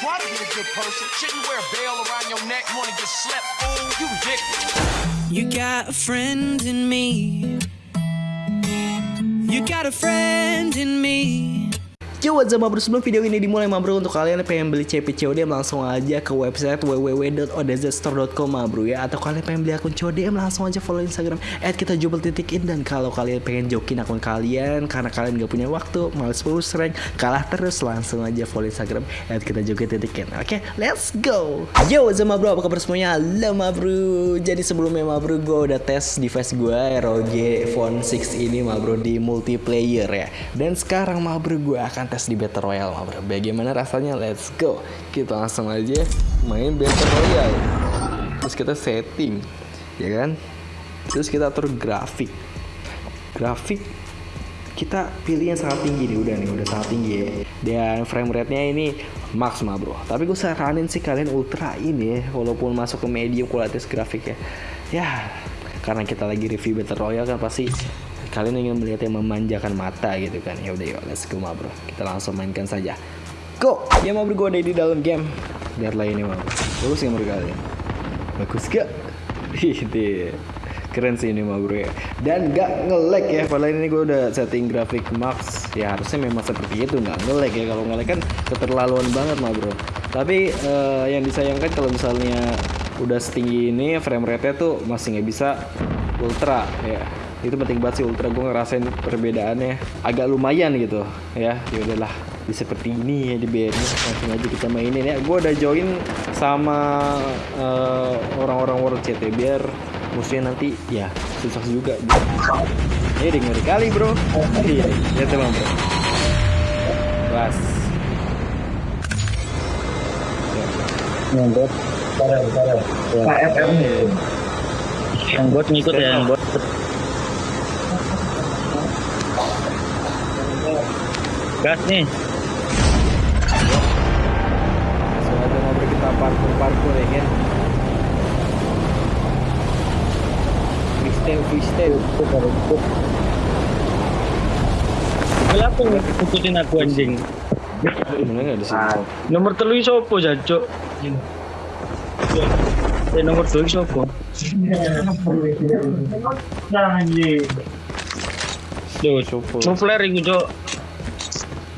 try to be a good person. Shouldn't wear a around your neck, wanna get slept. You ridiculous. You got a friend in me. You got a friend in me. Yo what's up bro sebelum video ini dimulai bro untuk kalian yang pengen beli CP langsung aja ke website www.odzstore.com bro ya. Atau kalian pengen beli akun CODM langsung aja follow Instagram at kita jubel titikin dan kalau kalian pengen jokin akun kalian karena kalian gak punya waktu males pulus rank kalah terus langsung aja follow Instagram at kita jokin titikin oke okay, let's go! Yo what's up bro? Apa kabar semuanya? Halo bro. Jadi sebelumnya bro gue udah tes device gue ROG Phone 6 ini bro di multiplayer ya. Dan sekarang bro gue akan tes di Battle Royale bro. Bagaimana rasanya? Let's go. Kita langsung aja main Battle Royale. Terus kita setting, ya kan? Terus kita atur grafik. Grafik kita pilih yang sangat tinggi nih udah nih udah sangat tinggi ya dan frame rate nya ini max mah bro tapi gue saranin sih kalian ultra ini ya walaupun masuk ke medium kualitas grafik ya ya karena kita lagi review battle royale kan pasti kalian ingin melihat yang memanjakan mata gitu kan. Ya udah yuk let's go ma bro. Kita langsung mainkan saja. Go! Ya ma bro gue ada di dalam game. Lihatlah ini ma. Bro bagus ya menurut kalian? Bagus gak ini keren sih ini ma bro ya. Dan gak nge-lag ya. Padahal ini gue udah setting grafik max ya harusnya memang seperti itu. Nggak nge-lag ya. Kalau nge-lag kan keterlaluan banget ma bro. Tapi uh, yang disayangkan kalau misalnya udah setinggi ini frame rate nya tuh masih nggak bisa ultra ya itu penting banget sih ultra. Gue ngerasain perbedaannya. Agak lumayan gitu ya. Ya udahlah di seperti ini ya di BN langsung aja kita mainin ya. Gue udah join sama uh, orang-orang world CT biar musuhnya nanti ya susah juga. Ini ya ngeri kali bro. Iya ya teman bro. Kelas yang bot parah parah. KFM yang bot ngikut ya yang bot gas nih aja ngobrol kita parkur parkur ya kan freestyle freestyle Kenapa ngikutin aku anjing? Mana nggak di sini? Nomor telu sopo jancuk? Eh nomor telu sopo? Anjing. Duh, Sopo. Souffler iku, Cuk.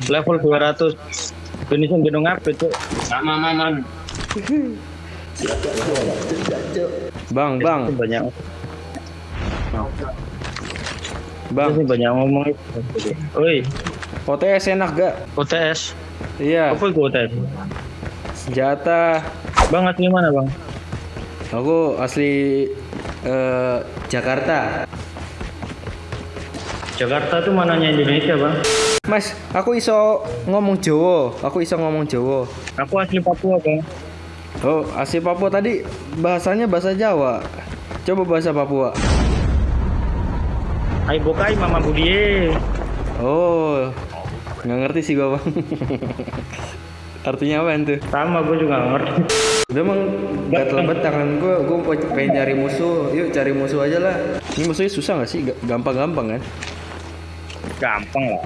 Level 200. Finishing gunung apa, Cuk? Sama maman. Bang, bang, Banyak. bang. Ini banyak ngomong. Oi, OTS enak gak? OTS. Iya, Apa itu OTS? senjata. Bang asli mana, Bang? Aku asli eh, Jakarta. Jakarta tuh mananya Indonesia, Bang? Mas, aku iso ngomong Jawa. Aku iso ngomong Jawa. Aku asli Papua, Bang. Oh, asli Papua tadi bahasanya bahasa Jawa. Coba bahasa Papua. Hai bokai mama budie. Oh, nggak ngerti sih gua bang. Artinya apa itu? Sama gue juga nggak ngerti. Udah emang gatel banget tangan gua. Gua pengen cari musuh. Yuk cari musuh aja lah. Ini musuhnya susah nggak sih? Ga- Gampang-gampang kan? Gampang lah.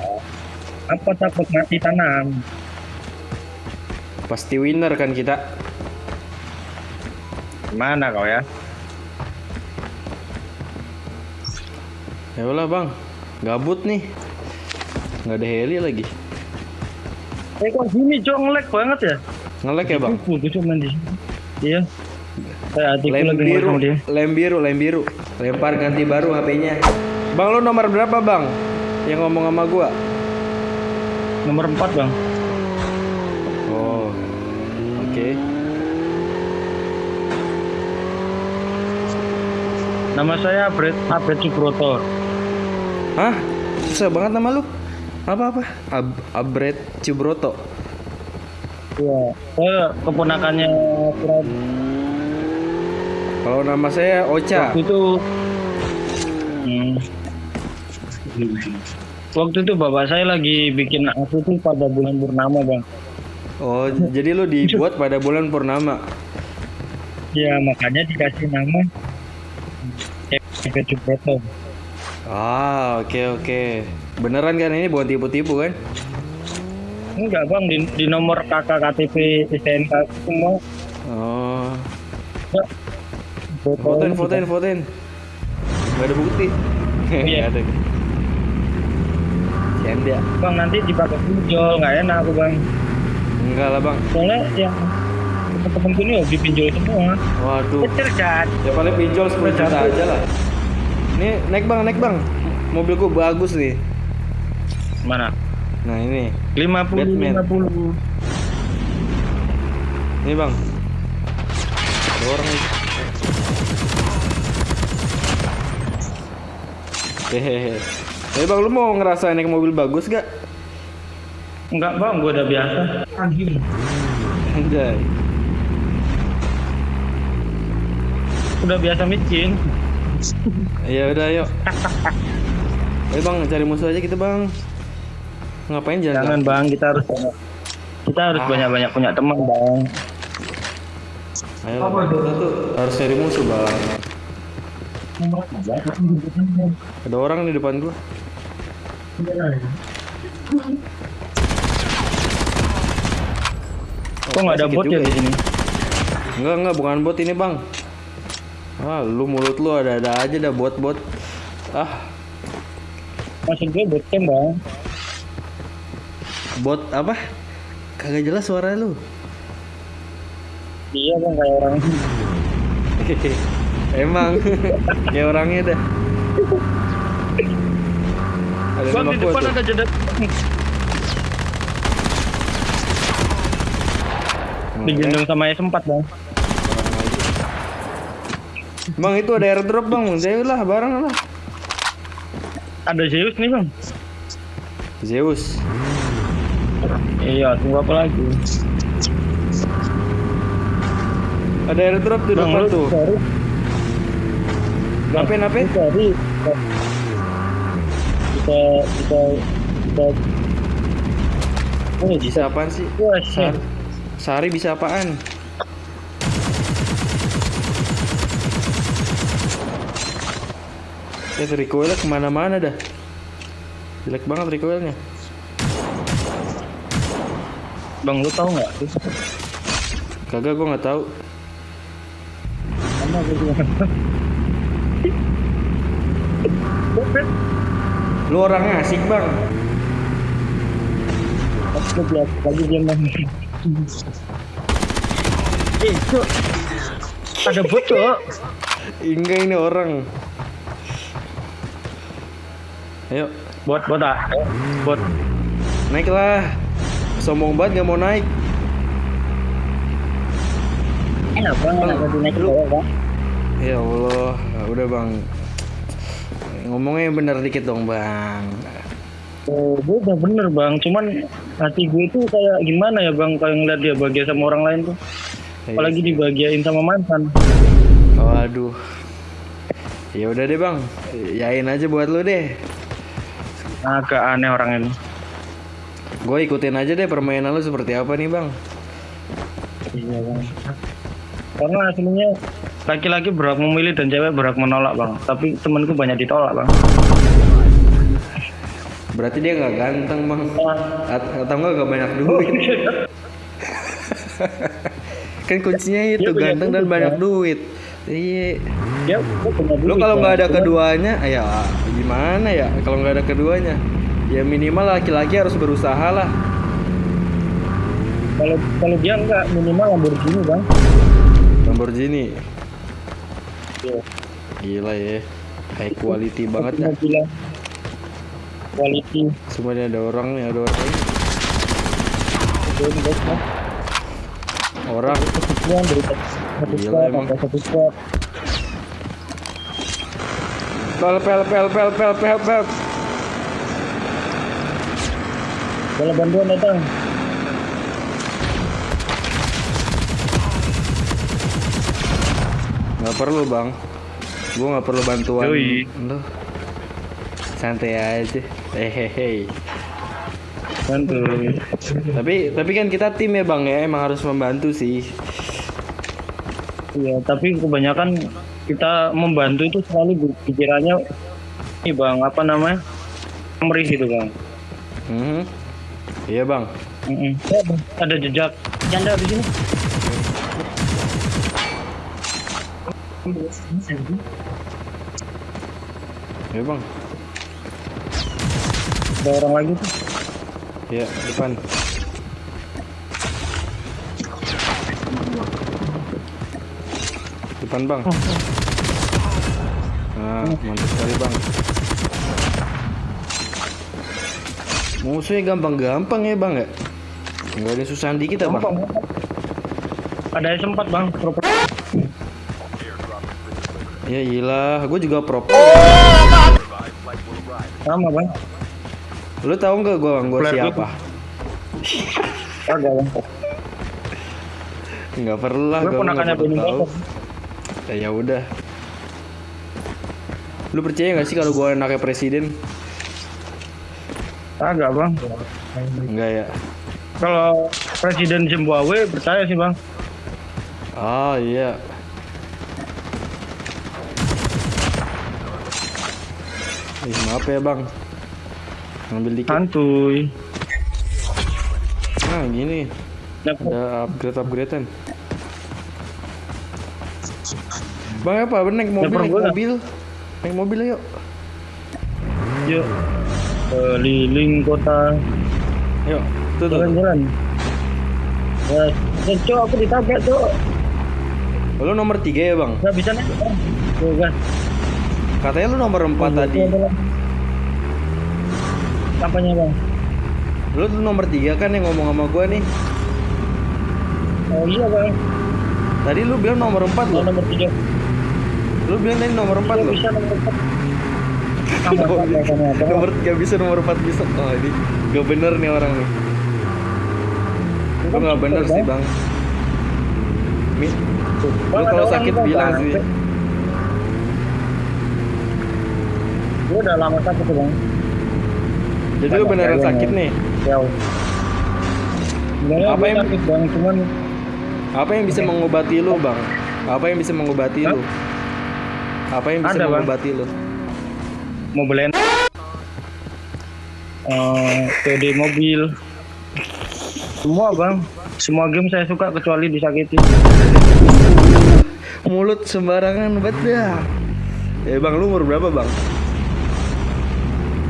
Apa takut mati tanam? Pasti winner kan kita. Gimana kau ya? Ya udah bang, gabut nih. Nggak ada heli lagi. Eh kok gini cok ngelek banget ya? Ngelek ya bang? Putus cuma di sini. Iya. Eh Lem biru, dia. lem biru, lem biru. Lempar ganti baru HP-nya. Bang lo nomor berapa bang? Yang ngomong sama gua? Nomor 4 bang. Oh, oke. Nama saya Abred Abred Subroto. Hah? Susah banget nama lu? Apa apa? Ab Abret Cibroto. Iya. Saya keponakannya Fred. Kalau nama saya Ocha. Waktu itu. Hmm. Waktu itu bapak saya lagi bikin aku tuh pada bulan purnama bang. Oh, jadi lu dibuat pada bulan purnama. Ya makanya dikasih nama Abred Subroto. Ah, oke oke. Beneran kan ini bukan tipu-tipu kan? Enggak bang, di, di nomor kakak KTP STNK semua. Oh. Fotoin, fotoin, fotoin. Gak ada bukti. Iya. Ada. Canda. Bang nanti dipakai pinjol, nggak enak aku bang. Enggak lah bang. Soalnya yang temen-temenku ini hobi pinjol semua. Waduh. Kecil kan? Ya paling pinjol 10 juta aja lah. Ini naik bang, naik bang. Mobilku bagus nih. Mana? Nah ini, 50 Batman. 50. ini bang. Ada orang nih. Hehehe. Eh bang, lu mau ngerasain naik mobil bagus gak? Enggak bang, gua udah biasa. Anjing. Anjay. Udah biasa micin. Ya udah yuk. Ayo bang, cari musuh aja kita bang. Ngapain jalan? Jangan bang, kita harus kita harus Ah. banyak-banyak punya teman bang. Ayo lah, Bang. kita tuh harus cari musuh bang. Ada orang di depan gua. Kok nggak ada bot ya di sini? Enggak enggak bukan bot ini bang. Ah lu mulut lu ada-ada aja dah bot-bot. Ah Maksud gue bot kan bang. bot apa? Kagak jelas suara lu. Iya bang kayak orang. Emang ya orangnya dah. Bang nama di depan ada jeda. Digendong sama S4 bang. Bang itu ada airdrop bang, Zeus lah barang lah. Ada Zeus nih bang. Zeus. Iya, tunggu apa lagi? Ada airdrop di depan tuh. cari, Nape nape? lu cari. Kita, kita, kita. Oh, bisa. Bisa apaan sih? Wah, Sari, shit. Sari bisa apaan? Ya recoilnya ke mana-mana dah Jelek banget recoilnya Bang, lu tahu nggak? Kagak gua nggak tahu. Sama gue juga. Lu orangnya asik bang lagi dia bang. Eh, Cok. Ada bot, Cok. Enggak ini orang Ayo Bot, bot ah. Bot. naik lah Sombong banget gak mau naik Enak bang, enak tadi naik bang. Ya Allah Udah bang Ngomongnya bener dikit dong bang. Oh, gue udah bener bang, cuman hati gue tuh kayak gimana ya bang kalau ngeliat dia bahagia sama orang lain tuh, apalagi dibahagiain sama mantan. Waduh. Ya udah deh bang. Yain aja buat lu deh. Agak aneh orang ini. Gue ikutin aja deh permainan lu seperti apa nih bang. Iya bang. Karena aslinya laki-laki berhak memilih dan cewek berhak menolak bang. Tapi temanku banyak ditolak bang. Berarti dia nggak ganteng bang At- Atau enggak gak banyak duit Kan kuncinya itu Dia ganteng dan duit, banyak Bang. duit Iya Dia dia duit, kalau Bang. nggak ada keduanya ya gimana ya kalau nggak ada keduanya Ya minimal laki-laki harus berusaha lah Kalau kalau dia enggak minimal Lamborghini bang. Lamborghini Iya. Gila ya High quality banget ya bilang quality. Ini ada orang nih ada orang. Orang Gila, emang. satu squad. Pel pel pel pel pel pel pel Kalau bantuan datang. Nggak perlu bang Gue nggak perlu bantuan Yoi. Lu Santai aja Hehehe Bantu. Tapi tapi kan kita tim ya bang ya Emang harus membantu sih Iya, tapi kebanyakan kita membantu itu selalu pikirannya ini bang apa namanya? Merih gitu bang. Mhm. Iya bang. Ya, Bang. ada jejak janda di sini. Ya bang. Ada orang lagi tuh. Ya depan. Depan bang. Nah, mantap sekali bang. Musuhnya gampang-gampang ya bang ya? Enggak ada susah dikit ya bang? Ada S4 bang. Ya iyalah, gue juga pro. Sama bang. Lu tahu nggak gue bang, gue siapa? Agak bang. Nggak perlu lah, Gue nggak perlu tahu. Ya ya udah. Lu percaya nggak sih kalau gue anaknya presiden? Agak bang. Enggak ya. Kalau Presiden Zimbabwe percaya sih bang. Oh iya. Maaf ya bang. Ngambil dikit. Santuy. Nah gini, ada upgrade upgradean. Bang apa? Naik mobil, naik nggak? mobil, naik mobil yuk. yuk keliling kota Yuk, tuh jalan-jalan. Ya, ya cok aku ditabrak cok. Lu nomor tiga ya bang? Gak bisa naik. Bang. Tuh kan. Katanya lu nomor empat tadi. Kampanye bang. Lu tuh nomor tiga kan yang ngomong sama gua nih. Oh iya bang. Tadi lu bilang nomor empat Oh, lo. nomor tiga. Lu bilang tadi nomor empat Iya, lo. bisa nomor empat. Nomor tiga bisa nomor empat bisa. Oh ini gak bener nih orang nih. Lu gak bener sih bang. Mi, lu kalau sakit bilang sih. Gue udah lama sakit tuh bang. Jadi lu beneran sakit nih. Jauh. Apa yang- sakit bang, cuman Apa yang bisa mengobati lu bang? Apa yang bisa mengobati Hah? lu? Apa yang bisa Ada, Bang. mengobati lu? mau beli eh COD mobil semua bang semua game saya suka kecuali disakiti Mulut sembarangan banget dah. Eh bang, lu umur berapa bang?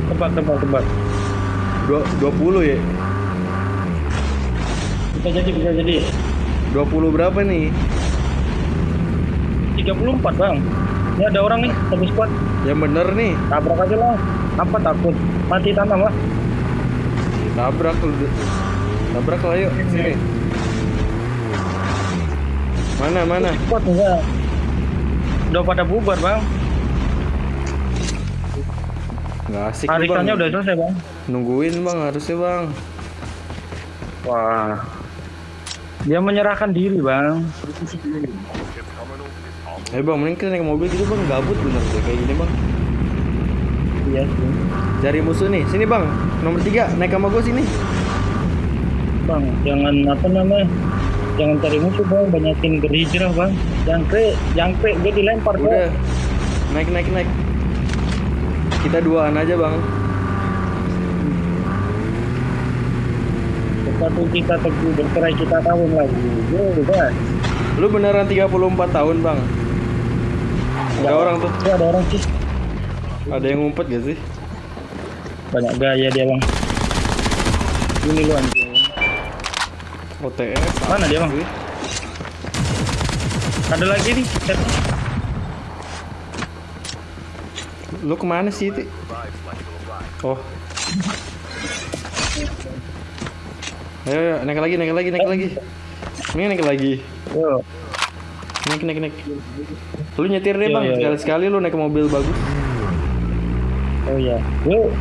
tebak tebak tebak 20 ya? bisa jadi bisa jadi 20 berapa nih? 34 bang ini ada orang nih satu squad Yang bener nih. tabrak aja lah apa takut mati tanam lah Tabrak lu. Tabrak lah yuk, sini. Mana mana? squad enggak udah pada bubar bang Nggak asik lu, bang. harisannya udah selesai bang Nungguin bang, harusnya bang. wah dia menyerahkan diri bang Eh bang, mending kita naik mobil gitu bang, gabut bener deh kayak gini bang. iya sih Cari musuh nih, sini bang. Nomor tiga, naik sama gue sini. bang jangan apa namanya jangan cari musuh bang banyakin berhijrah bang jangkrik jangkrik gue dilempar bang Udah, naik naik naik. Kita duaan aja bang. Satu kita teguh bercerai kita tahun lagi. Udah. Lu beneran 34 tahun bang. Ada orang tuh, Itu ada orang sih. ada yang ngumpet gak sih? Banyak gaya dia bang. Ini lu anjing. OTS. Mana dia, Bang? Ada lagi nih. Chat. Lu ke mana sih Ti? Oh. Ayo, ayo, naik lagi, naik lagi, naik lagi. Ini naik lagi. Yo. Naik, naik, naik. Lu nyetir deh bang, sekali-sekali lu naik mobil bagus. Oh iya. Yo.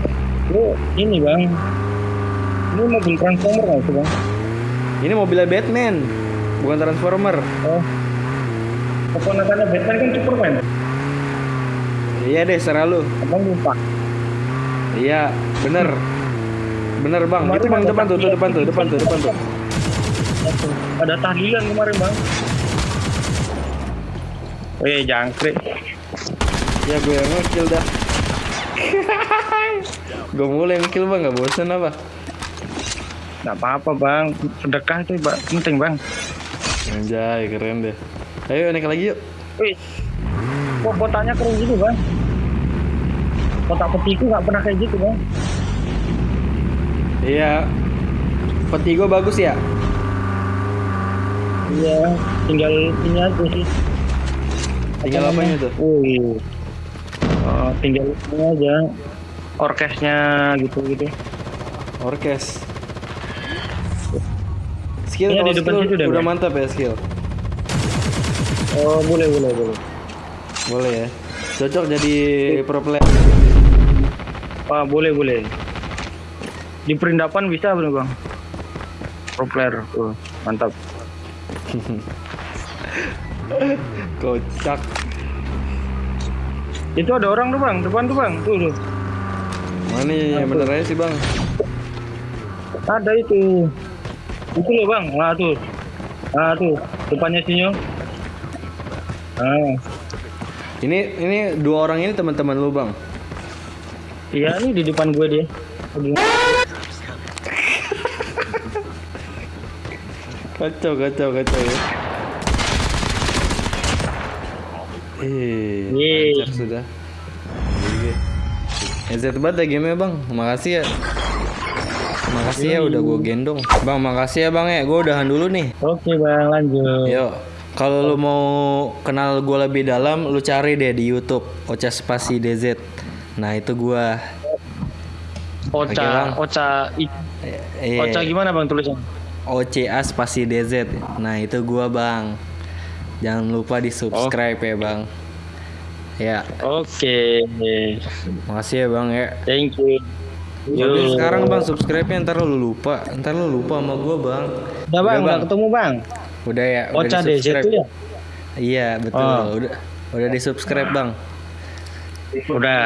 Yo, ini bang. Ini mobil transformer nggak sih bang? Ini mobilnya Batman, bukan Transformer. Oh. Keponakannya Batman kan Superman. Iya deh, serah lu. Abang lupa. Iya, bener. Bener bang, Kemarin itu bang depan tuh, tuh depan tuh, depan tuh, depan tuh. Ada tahlilan kemarin bang. Weh jangkrik. Ya gue yang ngekill dah. gue mulai ngekill bang, gak bosan apa? nggak apa-apa bang sedekah itu Bang, penting bang Anjay, keren deh. Ayo naik lagi yuk. Wih, kok kotaknya keren gitu bang kotak petiku nggak pernah kayak gitu bang Iya. Peti gue bagus ya? iya tinggal ini aja sih Tinggal apa itu? Wih. Oh, tinggal ini aja orkesnya gitu gitu Orkes. Skill kalau di depan skill udah Bang. mantap ya skill. oh boleh boleh boleh Boleh ya. Cocok jadi pro player. Wah, boleh boleh. Di perindapan bisa bener bang. Pro player. Tuh, mantap. Kocak. itu ada orang tuh bang. Depan tuh bang. Tuh tuh. Mana yang bener aja sih bang? ada itu. Itu loh bang. Nah tuh. Nah tuh. Depannya sinyo ah Ini ini dua orang ini teman-teman lu bang. iya nih di depan gue dia Kacau kacau kacau ya. Eh, lancar sudah. Headset banget ya game bang. Makasih ya. Makasih ya udah gue gendong. Bang makasih ya bang ya. Gue udahan dulu nih. oke bang lanjut Yuk. Kalau lu mau kenal gue lebih dalam, lu cari deh di YouTube Ocha Spasi DZ. Nah itu gua. Oke, Ocha Bang. Ocha i- Ocha gimana bang tulisannya OCA spasi DZ. Nah, itu gua, Bang. Jangan lupa di-subscribe ya, Bang. Ya, oke makasih ya, Bang ya. thank you Yaudah Yo. sekarang Bang subscribe-nya ntar lu lupa. Ntar lu lupa sama gua, Bang. udah bang Udah, udah ketemu bang Udah ya, udah Ocha DZ di-subscribe. itu ya Iya, betul. Oh. Udah udah di-subscribe, Bang. udah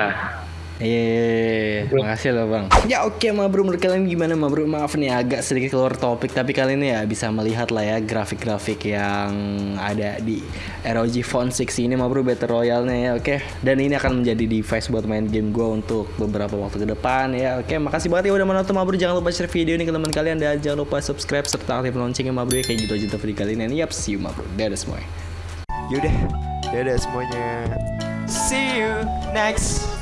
Iya, makasih loh bang. Ya oke, ma bro, menurut kalian gimana ma bro? Maaf nih agak sedikit keluar topik, tapi kalian ya bisa melihat lah ya grafik-grafik yang ada di ROG Phone 6 ini ma bro Battle Royale-nya ya, oke. Dan ini akan menjadi device buat main game gue untuk beberapa waktu ke depan ya, oke. Makasih banget ya udah menonton ma bro. Jangan lupa share video ini ke teman kalian dan jangan lupa subscribe serta aktif loncengnya ma bro ya kayak gitu aja video kali ini. Yap, see you ma bro. Dadah semuanya. Yaudah, dadah semuanya. See you next